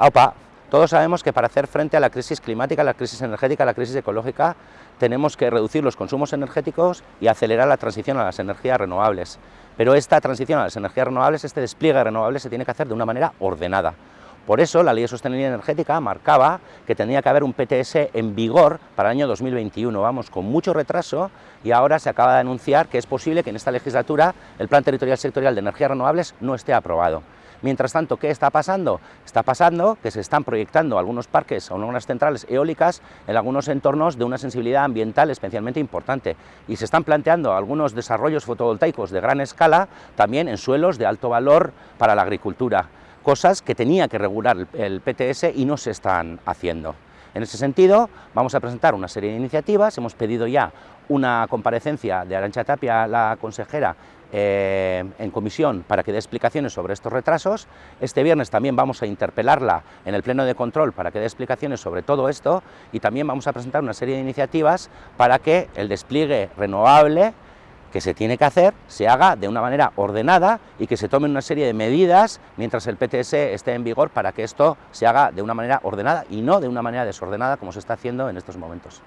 Aupa, todos sabemos que para hacer frente a la crisis climática, la crisis energética, la crisis ecológica, tenemos que reducir los consumos energéticos y acelerar la transición a las energías renovables. Pero esta transición a las energías renovables, este despliegue de renovables se tiene que hacer de una manera ordenada. Por eso la Ley de Sostenibilidad Energética marcaba que tenía que haber un PTS en vigor para el año 2021. Vamos con mucho retraso y ahora se acaba de anunciar que es posible que en esta legislatura el Plan Territorial Sectorial de Energías Renovables no esté aprobado. Mientras tanto, ¿qué está pasando? Está pasando que se están proyectando algunos parques o algunas centrales eólicas en algunos entornos de una sensibilidad ambiental especialmente importante y se están planteando algunos desarrollos fotovoltaicos de gran escala también en suelos de alto valor para la agricultura cosas que tenía que regular el PTS y no se están haciendo. En ese sentido, vamos a presentar una serie de iniciativas, hemos pedido ya una comparecencia de Arancha Tapia, la consejera, eh, en comisión para que dé explicaciones sobre estos retrasos. Este viernes también vamos a interpelarla en el pleno de control para que dé explicaciones sobre todo esto y también vamos a presentar una serie de iniciativas para que el despliegue renovable que se tiene que hacer se haga de una manera ordenada y que se tomen una serie de medidas mientras el PTS esté en vigor para que esto se haga de una manera ordenada y no de una manera desordenada como se está haciendo en estos momentos.